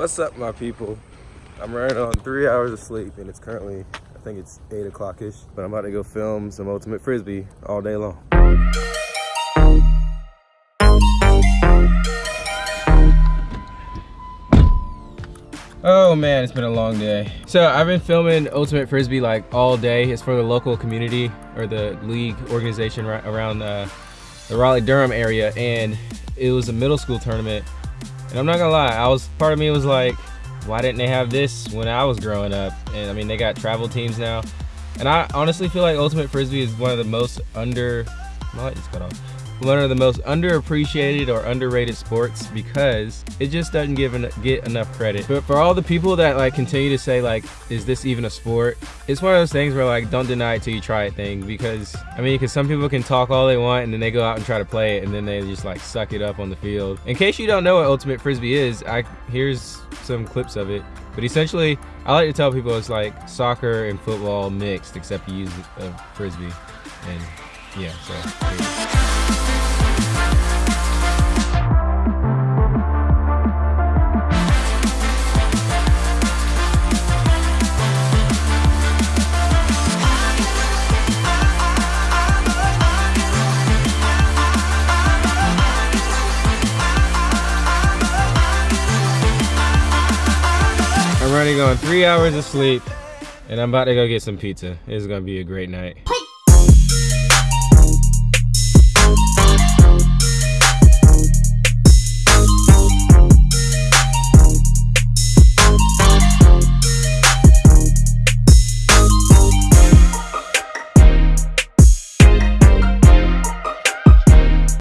What's up, my people? I'm running on three hours of sleep, and it's currently, I think it's 8 o'clock-ish, but I'm about to go film some Ultimate Frisbee all day long. Oh man, it's been a long day. So I've been filming Ultimate Frisbee like all day. It's for the local community or the league organization right around uh, the Raleigh-Durham area, and it was a middle school tournament and I'm not gonna lie, I was part of me was like, why didn't they have this when I was growing up? And I mean, they got travel teams now. And I honestly feel like Ultimate Frisbee is one of the most under, my light just cut off one of the most underappreciated or underrated sports because it just doesn't give en get enough credit. But for all the people that like continue to say like, is this even a sport? It's one of those things where like, don't deny it till you try it thing because, I mean, because some people can talk all they want and then they go out and try to play it and then they just like suck it up on the field. In case you don't know what Ultimate Frisbee is, I here's some clips of it. But essentially, I like to tell people it's like soccer and football mixed, except you use a frisbee. And yeah, so. I'm running on three hours of sleep and I'm about to go get some pizza. It's gonna be a great night.